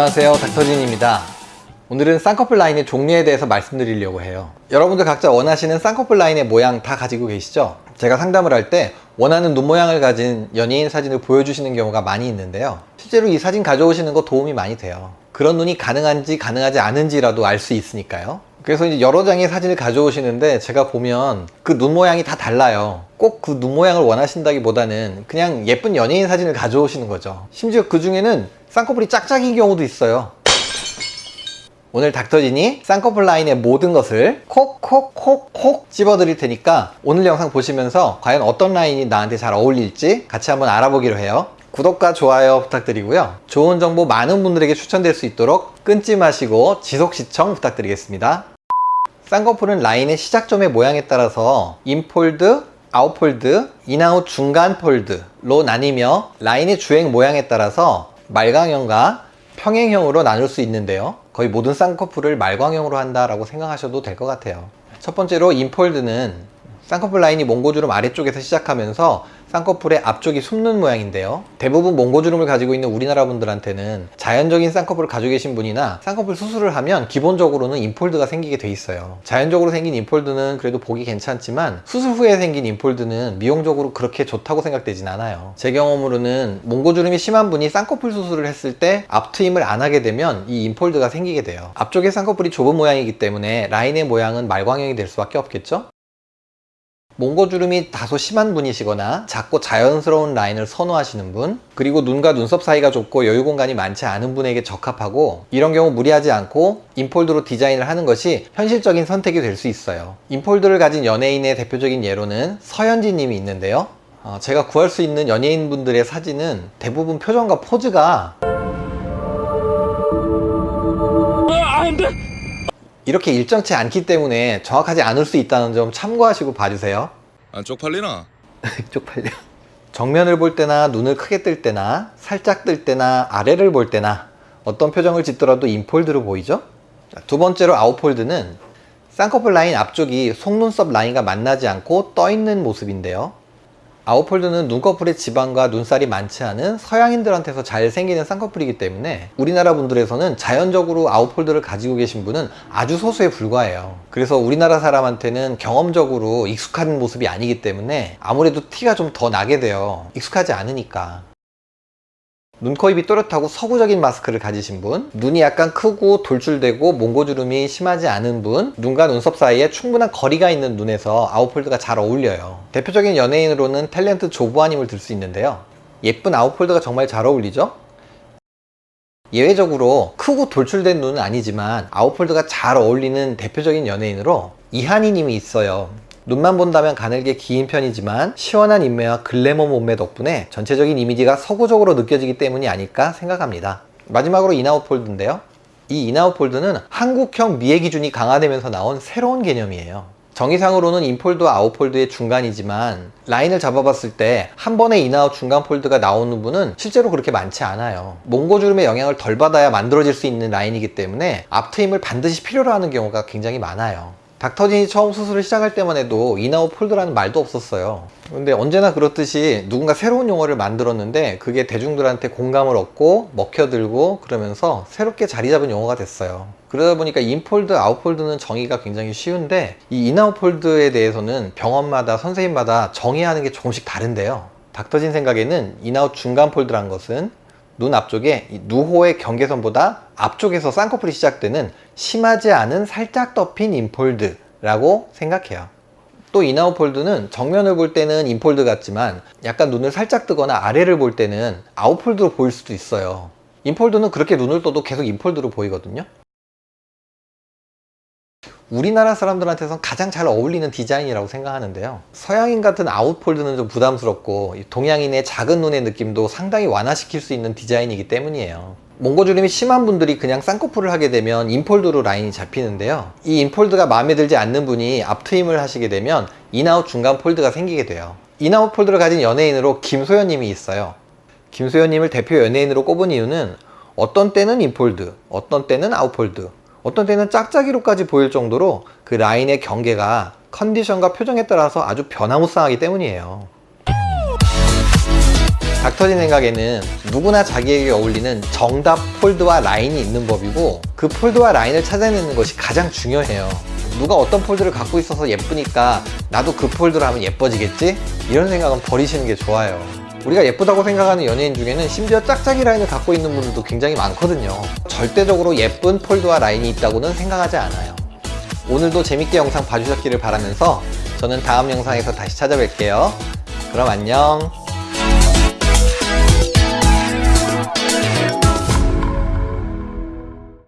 안녕하세요. 닥터진입니다. 오늘은 쌍꺼풀 라인의 종류에 대해서 말씀드리려고 해요. 여러분들 각자 원하시는 쌍꺼풀 라인의 모양 다 가지고 계시죠? 제가 상담을 할 때 원하는 눈 모양을 가진 연예인 사진을 보여주시는 경우가 많이 있는데요. 실제로 이 사진 가져오시는 거 도움이 많이 돼요. 그런 눈이 가능한지 가능하지 않은지라도 알 수 있으니까요. 그래서 이제 여러 장의 사진을 가져오시는데 제가 보면 그 눈 모양이 다 달라요. 꼭 그 눈 모양을 원하신다기보다는 그냥 예쁜 연예인 사진을 가져오시는 거죠. 심지어 그 중에는 쌍꺼풀이 짝짝인 경우도 있어요. 오늘 닥터진이 쌍꺼풀 라인의 모든 것을 콕콕콕콕 찝어드릴 테니까 오늘 영상 보시면서 과연 어떤 라인이 나한테 잘 어울릴지 같이 한번 알아보기로 해요. 구독과 좋아요 부탁드리고요. 좋은 정보 많은 분들에게 추천될 수 있도록 끊지 마시고 지속 시청 부탁드리겠습니다. 쌍꺼풀은 라인의 시작점의 모양에 따라서 인폴드, 아웃폴드, 인아웃 중간 폴드로 나뉘며 라인의 주행 모양에 따라서 말광형과 평행형으로 나눌 수 있는데요. 거의 모든 쌍꺼풀을 말광형으로 한다라고 생각하셔도 될 것 같아요. 첫 번째로 in fold는 쌍꺼풀 라인이 몽고주름 아래쪽에서 시작하면서 쌍꺼풀의 앞쪽이 숨는 모양인데요. 대부분 몽고주름을 가지고 있는 우리나라 분들한테는 자연적인 쌍꺼풀을 가지고 계신 분이나 쌍꺼풀 수술을 하면 기본적으로는 in fold가 생기게 돼 있어요. 자연적으로 생긴 in fold는 그래도 보기 괜찮지만 수술 후에 생긴 in fold는 미용적으로 그렇게 좋다고 생각되진 않아요. 제 경험으로는 몽고주름이 심한 분이 쌍꺼풀 수술을 했을 때 앞트임을 안 하게 되면 이 in fold가 생기게 돼요. 앞쪽에 쌍꺼풀이 좁은 모양이기 때문에 라인의 모양은 말광형이 될 수밖에 없겠죠 몽고주름이 다소 심한 분이시거나 작고 자연스러운 라인을 선호하시는 분 그리고 눈과 눈썹 사이가 좁고 여유 공간이 많지 않은 분에게 적합하고 이런 경우 무리하지 않고 인폴드로 디자인을 하는 것이 현실적인 선택이 될 수 있어요. 인폴드를 가진 연예인의 대표적인 예로는 서현진 님이 있는데요. 어, 제가 구할 수 있는 연예인 분들의 사진은 대부분 표정과 포즈가 이렇게 일정치 않기 때문에 정확하지 않을 수 있다는 점 참고하시고 봐주세요 안 쪽팔리나? 쪽팔려 정면을 볼 때나 눈을 크게 뜰 때나 살짝 뜰 때나 아래를 볼 때나 어떤 표정을 짓더라도 in fold로 보이죠? 자, 두 번째로 out fold는 쌍꺼풀 라인 앞쪽이 속눈썹 라인과 만나지 않고 떠 있는 모습인데요 out fold는 눈꺼풀의 지방과 눈살이 많지 않은 서양인들한테서 잘 생기는 쌍꺼풀이기 때문에 우리나라 분들에서는 자연적으로 out fold를 가지고 계신 분은 아주 소수에 불과해요. 그래서 우리나라 사람한테는 경험적으로 익숙한 모습이 아니기 때문에 아무래도 티가 좀 더 나게 돼요. 익숙하지 않으니까 눈, 코, 입이 또렷하고 서구적인 마스크를 가지신 분 눈이 약간 크고 돌출되고 몽고주름이 심하지 않은 분 눈과 눈썹 사이에 충분한 거리가 있는 눈에서 out fold가 잘 어울려요. 대표적인 연예인으로는 탤런트 조보아님을 들 수 있는데요. 예쁜 out fold가 정말 잘 어울리죠? 예외적으로 크고 돌출된 눈은 아니지만 out fold가 잘 어울리는 대표적인 연예인으로 이하늬 님이 있어요 눈만 본다면 가늘게 긴 편이지만 시원한 입매와 글래머 몸매 덕분에 전체적인 이미지가 서구적으로 느껴지기 때문이 아닐까 생각합니다. 마지막으로 in out fold인데요. 이 in out fold는 한국형 미의 기준이 강화되면서 나온 새로운 개념이에요. 정의상으로는 인폴드와 아웃폴드의 중간이지만 라인을 잡아봤을 때 한 번에 in out 중간 fold가 나오는 분은 실제로 그렇게 많지 않아요. 몽고주름의 영향을 덜 받아야 만들어질 수 있는 라인이기 때문에 앞트임을 반드시 필요로 하는 경우가 굉장히 많아요 닥터진이 처음 수술을 시작할 때만 해도 in out fold라는 말도 없었어요. 근데 언제나 그렇듯이 누군가 새로운 용어를 만들었는데 그게 대중들한테 공감을 얻고 먹혀들고 그러면서 새롭게 자리 잡은 용어가 됐어요. 그러다 보니까 in fold, out fold는 정의가 굉장히 쉬운데 이 in out fold에 대해서는 병원마다 선생님마다 정의하는 게 조금씩 다른데요. 닥터진 생각에는 in out 중간 fold란 것은 눈 앞쪽에 누호의 경계선보다 앞쪽에서 쌍꺼풀이 시작되는 심하지 않은 살짝 덮인 in fold 라고 생각해요. 또 in out fold는 정면을 볼 때는 in fold 같지만 약간 눈을 살짝 뜨거나 아래를 볼 때는 out fold로 보일 수도 있어요. in fold는 그렇게 눈을 떠도 계속 in fold로 보이거든요 우리나라 사람들한테선 가장 잘 어울리는 디자인이라고 생각하는데요. 서양인 같은 out fold는 좀 부담스럽고 동양인의 작은 눈의 느낌도 상당히 완화시킬 수 있는 디자인이기 때문이에요. 몽고주름이 심한 분들이 그냥 쌍꺼풀을 하게 되면 in fold로 라인이 잡히는데요. 이 in fold가 마음에 들지 않는 분이 앞트임을 하시게 되면 in out 중간 fold가 생기게 돼요. in out fold를 가진 연예인으로 김소연 님이 있어요. 김소연 님을 대표 연예인으로 꼽은 이유는 어떤 때는 in fold 어떤 때는 out fold 어떤 때는 짝짝이로까지 보일 정도로 그 라인의 경계가 컨디션과 표정에 따라서 아주 변화무쌍하기 때문이에요 닥터진 생각에는 누구나 자기에게 어울리는 정답 fold와 라인이 있는 법이고 그 fold와 라인을 찾아내는 것이 가장 중요해요. 누가 어떤 폴드를 갖고 있어서 예쁘니까 나도 그 폴드를 하면 예뻐지겠지? 이런 생각은 버리시는 게 좋아요. 우리가 예쁘다고 생각하는 연예인 중에는 심지어 짝짝이 라인을 갖고 있는 분들도 굉장히 많거든요. 절대적으로 예쁜 폴드와 라인이 있다고는 생각하지 않아요. 오늘도 재밌게 영상 봐주셨기를 바라면서 저는 다음 영상에서 다시 찾아뵐게요. 그럼 안녕.